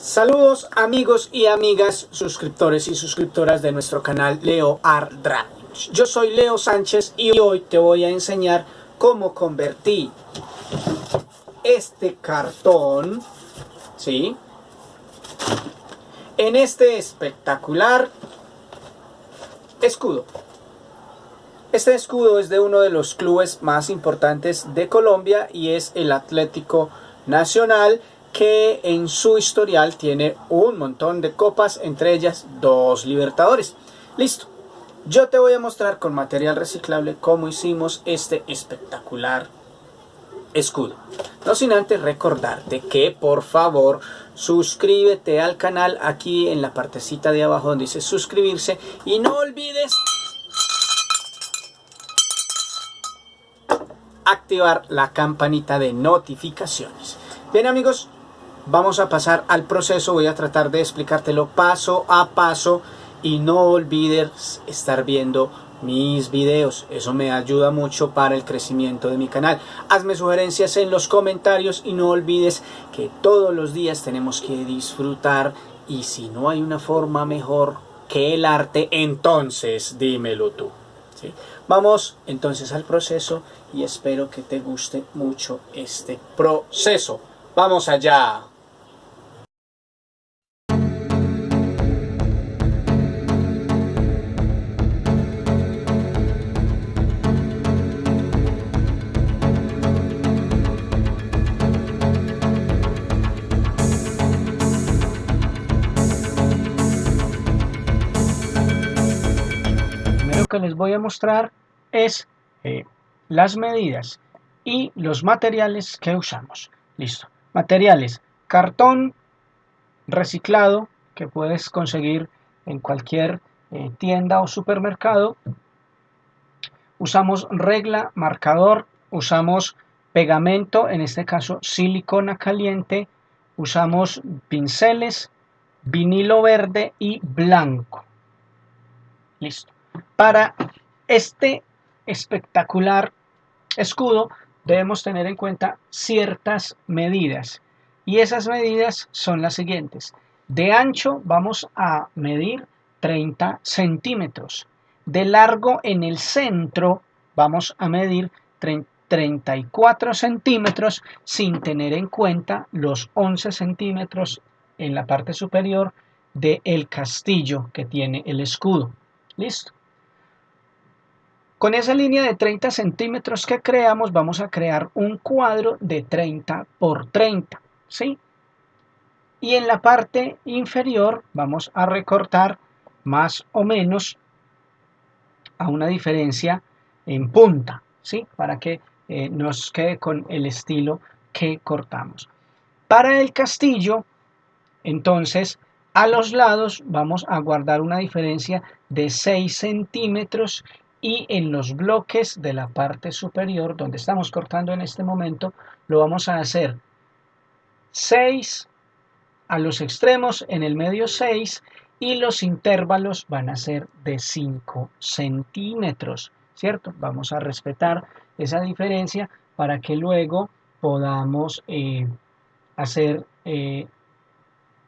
Saludos amigos y amigas, suscriptores y suscriptoras de nuestro canal Leo Art Drawings. Yo soy Leo Sánchez y hoy te voy a enseñar cómo convertí este cartón, ¿sí? En este espectacular escudo. Este escudo es de uno de los clubes más importantes de Colombia y es el Atlético Nacional que en su historial tiene un montón de copas, entre ellas dos Libertadores. Listo. Yo te voy a mostrar con material reciclable cómo hicimos este espectacular escudo. No sin antes recordarte que por favor suscríbete al canal aquí en la partecita de abajo donde dice suscribirse y no olvides activar la campanita de notificaciones. Bien amigos, vamos a pasar al proceso, voy a tratar de explicártelo paso a paso y no olvides estar viendo mis videos, eso me ayuda mucho para el crecimiento de mi canal. Hazme sugerencias en los comentarios y no olvides que todos los días tenemos que disfrutar y si no hay una forma mejor que el arte, entonces dímelo tú. Vamos entonces al proceso y espero que te guste mucho este proceso. ¡Vamos allá! Voy a mostrar es eh, las medidas y los materiales que usamos. Listo. Materiales. Cartón reciclado que puedes conseguir en cualquier eh, tienda o supermercado. Usamos regla, marcador, usamos pegamento, en este caso silicona caliente, usamos pinceles, vinilo verde y blanco. Listo. Para este espectacular escudo debemos tener en cuenta ciertas medidas y esas medidas son las siguientes. De ancho vamos a medir 30 centímetros. De largo en el centro vamos a medir 34 centímetros sin tener en cuenta los 11 centímetros en la parte superior del castillo que tiene el escudo. ¿Listo? Con esa línea de 30 centímetros que creamos, vamos a crear un cuadro de 30 por 30, ¿sí? Y en la parte inferior vamos a recortar más o menos a una diferencia en punta, ¿sí? Para que eh, nos quede con el estilo que cortamos. Para el castillo, entonces, a los lados vamos a guardar una diferencia de 6 centímetros y en los bloques de la parte superior donde estamos cortando en este momento lo vamos a hacer 6 a los extremos en el medio 6 y los intervalos van a ser de 5 centímetros cierto vamos a respetar esa diferencia para que luego podamos eh, hacer eh,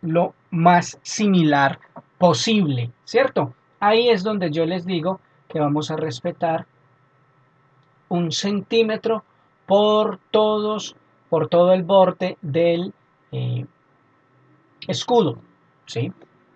lo más similar posible cierto ahí es donde yo les digo que vamos a respetar un centímetro por todos por todo el borde del eh, escudo ¿sí?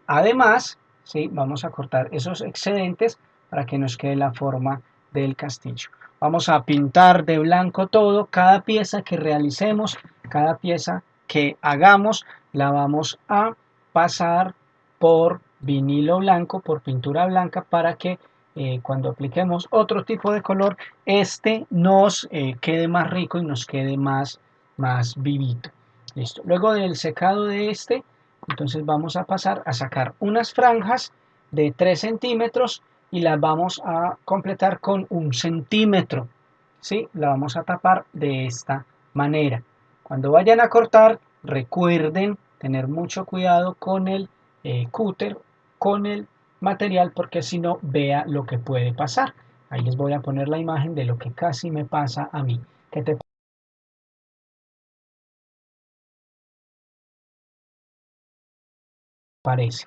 además ¿sí? vamos a cortar esos excedentes para que nos quede la forma del castillo vamos a pintar de blanco todo cada pieza que realicemos cada pieza que hagamos la vamos a pasar por vinilo blanco por pintura blanca para que eh, cuando apliquemos otro tipo de color, este nos eh, quede más rico y nos quede más, más vivito. Listo. Luego del secado de este, entonces vamos a pasar a sacar unas franjas de 3 centímetros y las vamos a completar con un centímetro. ¿sí? La vamos a tapar de esta manera. Cuando vayan a cortar, recuerden tener mucho cuidado con el eh, cúter, con el material porque si no vea lo que puede pasar. Ahí les voy a poner la imagen de lo que casi me pasa a mí. que te parece.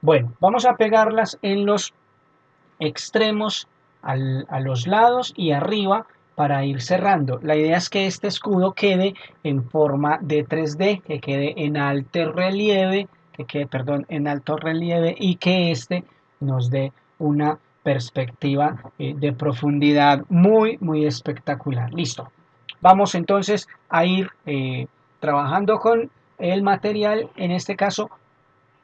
Bueno, vamos a pegarlas en los extremos, a los lados y arriba para ir cerrando. La idea es que este escudo quede en forma de 3D, que quede en alto relieve, que perdón, en alto relieve y que este nos dé una perspectiva eh, de profundidad muy, muy espectacular. Listo. Vamos entonces a ir eh, trabajando con el material, en este caso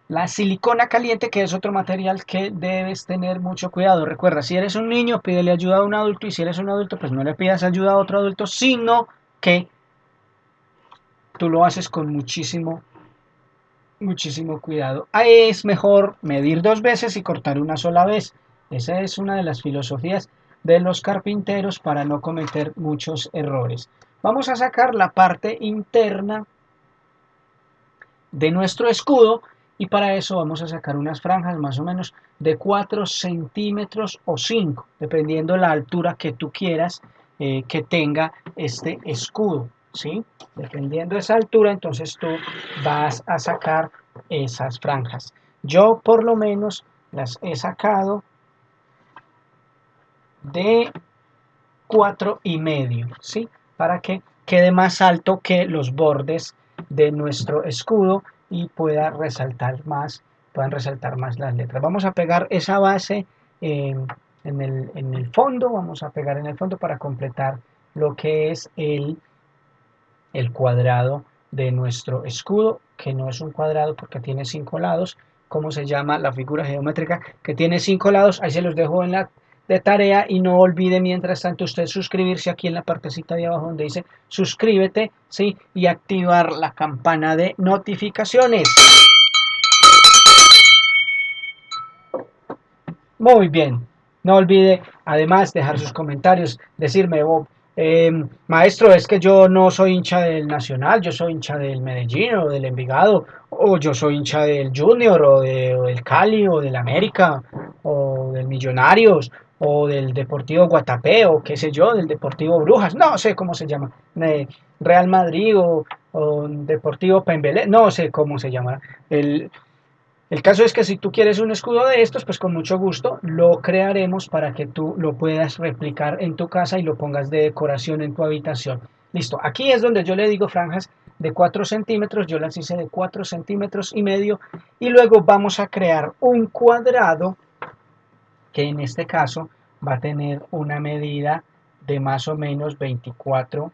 la silicona caliente, que es otro material que debes tener mucho cuidado. Recuerda, si eres un niño, pídele ayuda a un adulto y si eres un adulto, pues no le pidas ayuda a otro adulto, sino que tú lo haces con muchísimo, muchísimo cuidado. Ahí es mejor medir dos veces y cortar una sola vez. Esa es una de las filosofías de los carpinteros para no cometer muchos errores. Vamos a sacar la parte interna de nuestro escudo y para eso vamos a sacar unas franjas más o menos de 4 centímetros o 5 dependiendo la altura que tú quieras eh, que tenga este escudo ¿sí? dependiendo de esa altura entonces tú vas a sacar esas franjas yo por lo menos las he sacado de 4 y medio ¿sí? para que quede más alto que los bordes de nuestro escudo y pueda resaltar más, puedan resaltar más las letras. Vamos a pegar esa base en, el, en, el, fondo, vamos a pegar en el fondo para completar lo que es el, el cuadrado de nuestro escudo, que no es un cuadrado porque tiene cinco lados, como se llama la figura geométrica, que tiene cinco lados, ahí se los dejo en la de tarea y no olvide mientras tanto usted suscribirse aquí en la partecita de abajo donde dice suscríbete ¿sí? y activar la campana de notificaciones. Muy bien, no olvide además dejar sus comentarios, decirme, oh, eh, maestro, es que yo no soy hincha del Nacional, yo soy hincha del Medellín o del Envigado, o yo soy hincha del Junior o, del Cali o del América o del Millonarios o del Deportivo Guatapé o qué sé yo, del Deportivo Brujas, no sé cómo se llama, Real Madrid o, Deportivo Pembelé, no sé cómo se llama. El, el caso es que si tú quieres un escudo de estos, pues con mucho gusto lo crearemos para que tú lo puedas replicar en tu casa y lo pongas de decoración en tu habitación. Listo, aquí es donde yo le digo franjas de 4 centímetros, yo las hice de 4 centímetros y medio y luego vamos a crear un cuadrado que en este caso va a tener una medida de más o menos 24,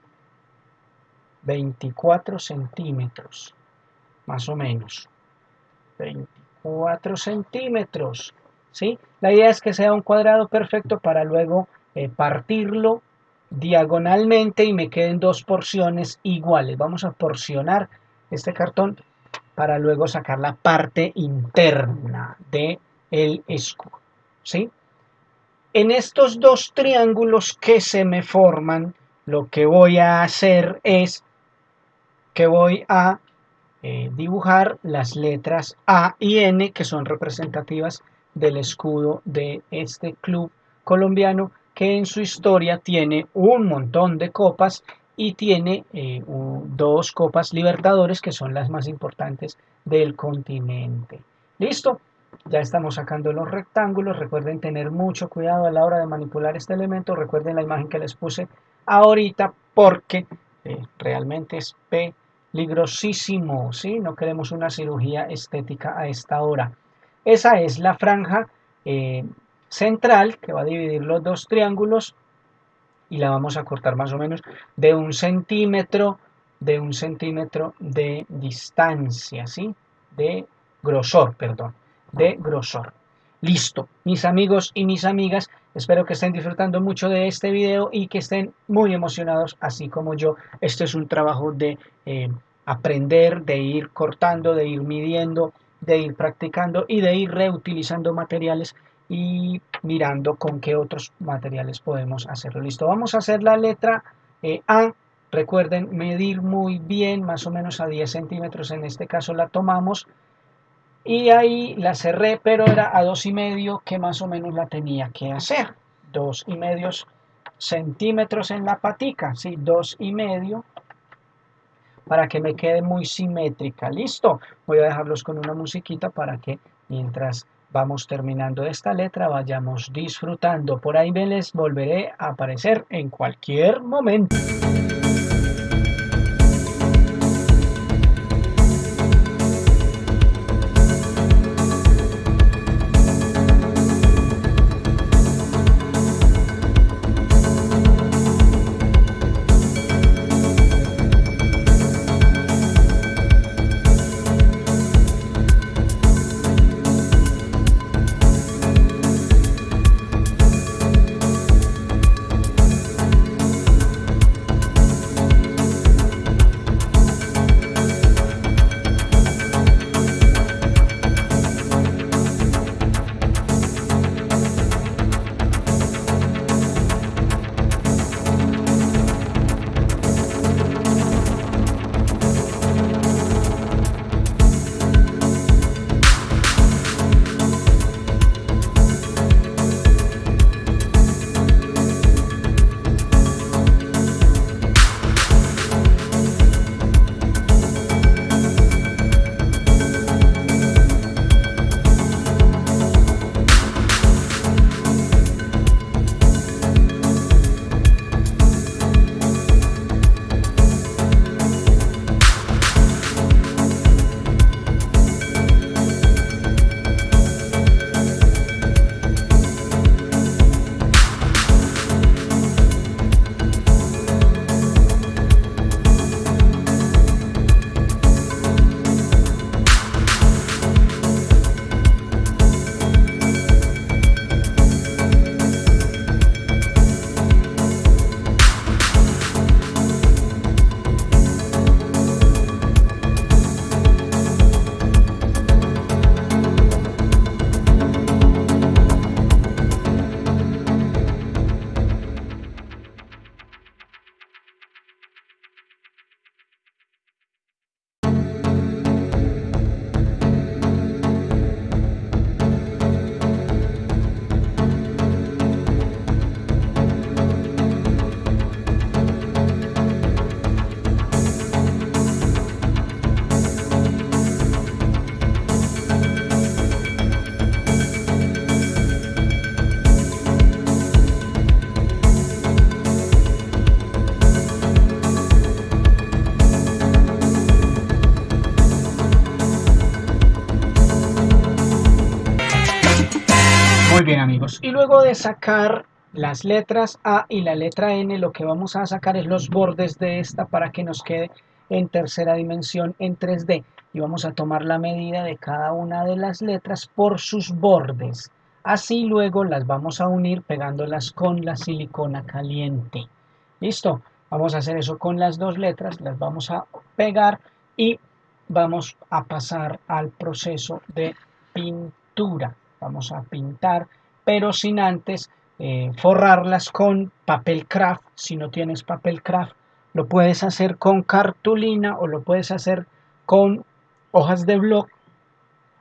24 centímetros, más o menos, 24 centímetros, ¿sí? La idea es que sea un cuadrado perfecto para luego eh, partirlo diagonalmente y me queden dos porciones iguales. Vamos a porcionar este cartón para luego sacar la parte interna del el escudo. ¿sí? En estos dos triángulos que se me forman, lo que voy a hacer es que voy a eh, dibujar las letras A y N que son representativas del escudo de este club colombiano que en su historia tiene un montón de copas y tiene eh, dos copas libertadores que son las más importantes del continente. ¿Listo? Ya estamos sacando los rectángulos. Recuerden tener mucho cuidado a la hora de manipular este elemento. Recuerden la imagen que les puse ahorita porque eh, realmente es peligrosísimo. ¿sí? No queremos una cirugía estética a esta hora. Esa es la franja eh, central que va a dividir los dos triángulos y la vamos a cortar más o menos de un centímetro de un centímetro de distancia, ¿sí? De grosor, perdón de grosor. Listo, mis amigos y mis amigas, espero que estén disfrutando mucho de este video y que estén muy emocionados, así como yo. Este es un trabajo de eh, aprender, de ir cortando, de ir midiendo, de ir practicando y de ir reutilizando materiales y mirando con qué otros materiales podemos hacerlo. Listo, vamos a hacer la letra eh, A. Recuerden medir muy bien, más o menos a 10 centímetros, en este caso la tomamos y ahí la cerré pero era a dos y medio que más o menos la tenía que hacer dos y medios centímetros en la patica sí dos y medio para que me quede muy simétrica. Listo, voy a dejarlos con una musiquita para que mientras vamos terminando esta letra vayamos disfrutando. Por ahí me les volveré a aparecer en cualquier momento. Y luego de sacar las letras A y la letra N, lo que vamos a sacar es los bordes de esta para que nos quede en tercera dimensión en 3D. Y vamos a tomar la medida de cada una de las letras por sus bordes. Así luego las vamos a unir pegándolas con la silicona caliente. ¿Listo? Vamos a hacer eso con las dos letras, las vamos a pegar y vamos a pasar al proceso de pintura vamos a pintar, pero sin antes eh, forrarlas con papel craft. Si no tienes papel craft, lo puedes hacer con cartulina o lo puedes hacer con hojas de blog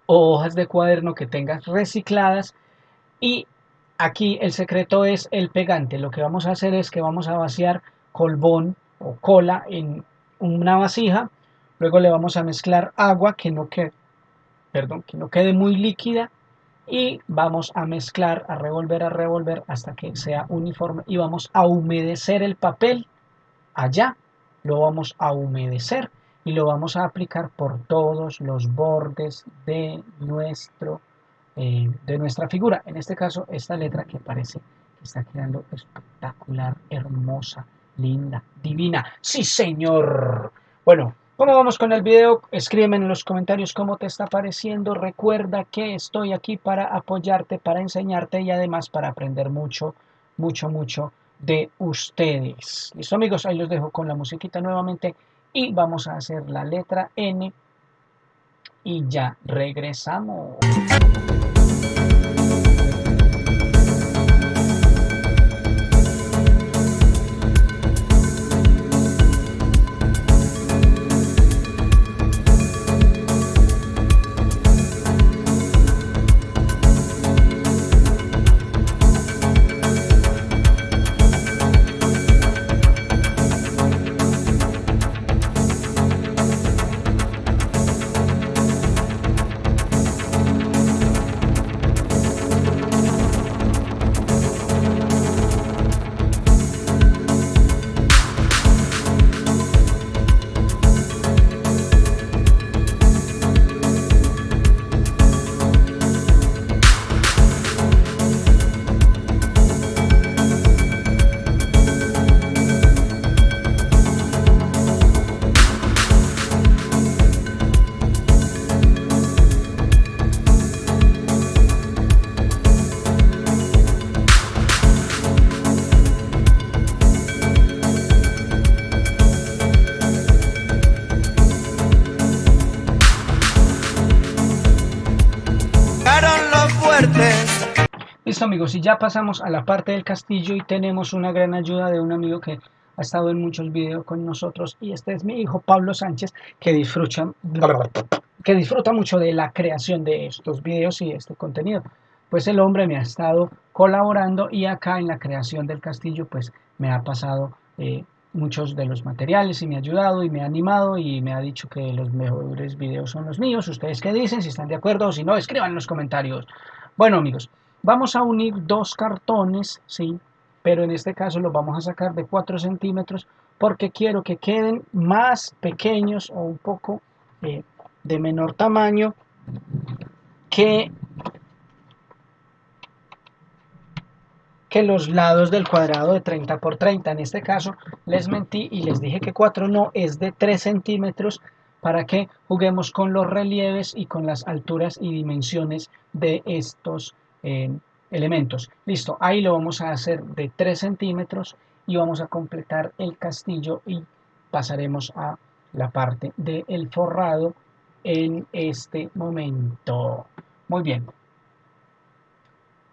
o hojas de cuaderno que tengas recicladas. Y aquí el secreto es el pegante. Lo que vamos a hacer es que vamos a vaciar colbón o cola en una vasija. Luego le vamos a mezclar agua que no quede, perdón, que no quede muy líquida y vamos a mezclar, a revolver, a revolver hasta que sea uniforme y vamos a humedecer el papel allá, lo vamos a humedecer y lo vamos a aplicar por todos los bordes de, nuestro, eh, de nuestra figura. En este caso, esta letra que parece que está quedando espectacular, hermosa, linda, divina. ¡Sí, señor! Bueno, ¿Cómo vamos con el video? Escríbeme en los comentarios cómo te está pareciendo. Recuerda que estoy aquí para apoyarte, para enseñarte y además para aprender mucho, mucho, mucho de ustedes. Listo amigos, ahí los dejo con la musiquita nuevamente y vamos a hacer la letra N y ya regresamos. Amigos, y ya pasamos a la parte del castillo y tenemos una gran ayuda de un amigo que ha estado en muchos videos con nosotros y este es mi hijo Pablo Sánchez que disfruta, que disfruta mucho de la creación de estos videos y este contenido. Pues el hombre me ha estado colaborando y acá en la creación del castillo pues me ha pasado eh, muchos de los materiales y me ha ayudado y me ha animado y me ha dicho que los mejores videos son los míos. ¿Ustedes qué dicen? Si están de acuerdo o si no, escriban en los comentarios. Bueno amigos, vamos a unir dos cartones, ¿sí? Pero en este caso los vamos a sacar de 4 centímetros porque quiero que queden más pequeños o un poco eh, de menor tamaño que que los lados del cuadrado de 30 por 30. En este caso les mentí y les dije que 4 no es de 3 centímetros para que juguemos con los relieves y con las alturas y dimensiones de estos eh, elementos. Listo, ahí lo vamos a hacer de 3 centímetros y vamos a completar el castillo y pasaremos a la parte del forrado en este momento. Muy bien,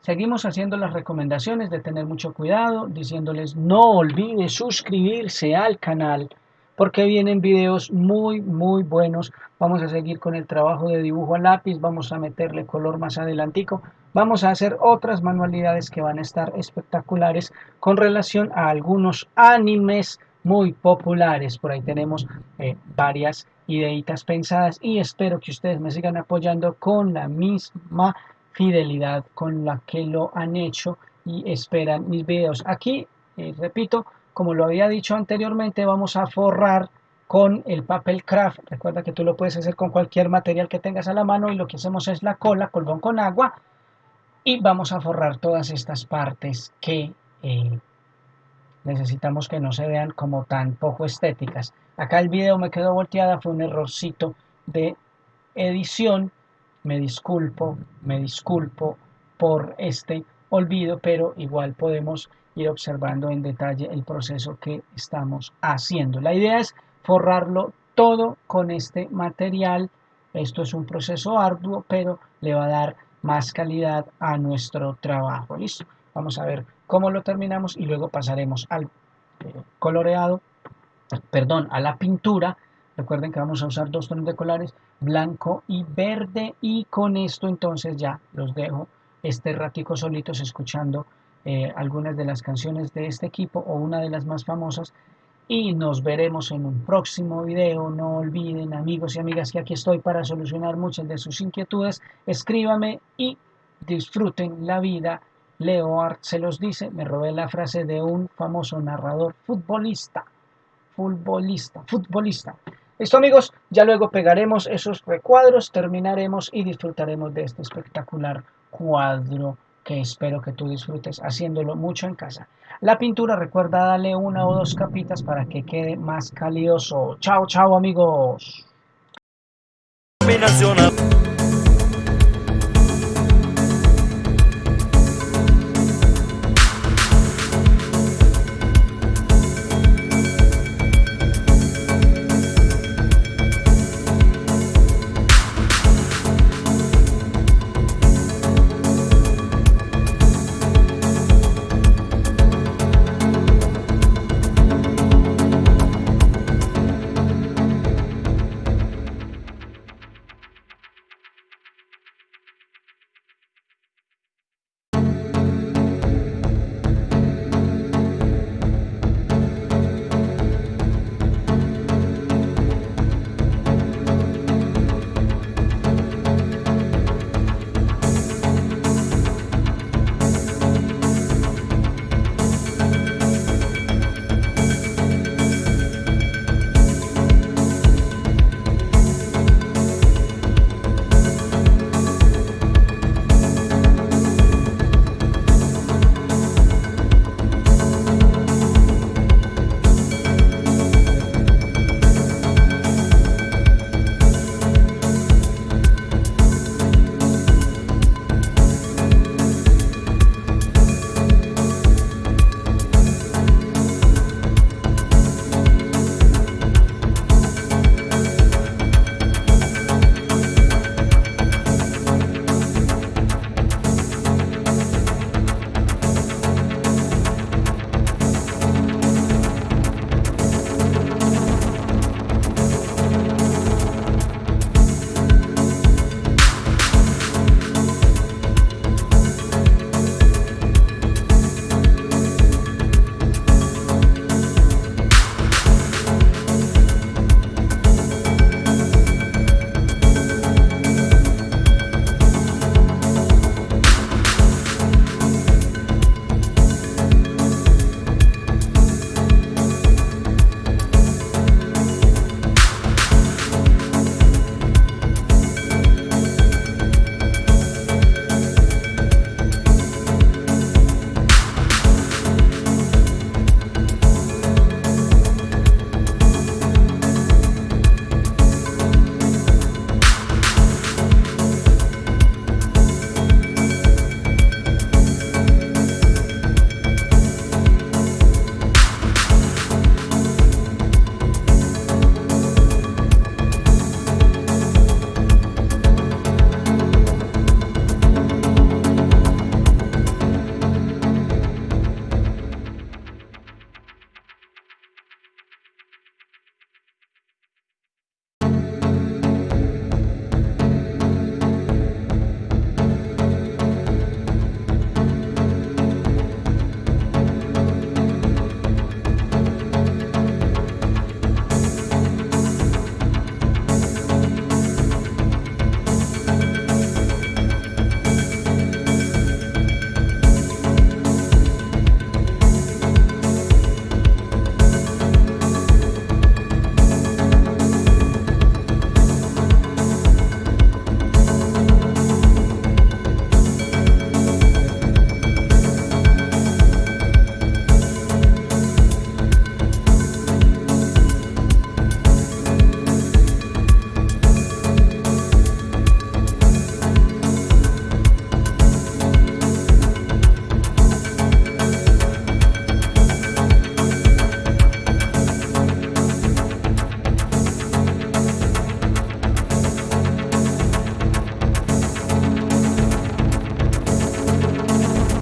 Seguimos haciendo las recomendaciones de tener mucho cuidado, diciéndoles no olvide suscribirse al canal porque vienen videos muy muy buenos. Vamos a seguir con el trabajo de dibujo a lápiz, vamos a meterle color más adelantico, vamos a hacer otras manualidades que van a estar espectaculares con relación a algunos animes muy populares. Por ahí tenemos eh, varias ideitas pensadas y espero que ustedes me sigan apoyando con la misma fidelidad con la que lo han hecho y esperan mis videos. Aquí, eh, repito, como lo había dicho anteriormente, vamos a forrar con el papel craft. Recuerda que tú lo puedes hacer con cualquier material que tengas a la mano y lo que hacemos es la cola, colgón con agua y vamos a forrar todas estas partes que eh, necesitamos que no se vean como tan poco estéticas. Acá el video me quedó volteada, fue un errorcito de edición me disculpo, me disculpo por este olvido, pero igual podemos ir observando en detalle el proceso que estamos haciendo. La idea es forrarlo todo con este material. Esto es un proceso arduo, pero le va a dar más calidad a nuestro trabajo. Listo. Vamos a ver cómo lo terminamos y luego pasaremos al eh, coloreado, perdón, a la pintura Recuerden que vamos a usar dos tonos de colores, blanco y verde. Y con esto entonces ya los dejo este ratico solitos escuchando eh, algunas de las canciones de este equipo o una de las más famosas. Y nos veremos en un próximo video. No olviden amigos y amigas que aquí estoy para solucionar muchas de sus inquietudes. Escríbame y disfruten la vida. Leo Art se los dice, me robé la frase de un famoso narrador futbolista. Futbolista, futbolista. Listo amigos, ya luego pegaremos esos recuadros, terminaremos y disfrutaremos de este espectacular cuadro que espero que tú disfrutes haciéndolo mucho en casa. La pintura recuerda darle una o dos capitas para que quede más calioso. Chao, chao amigos.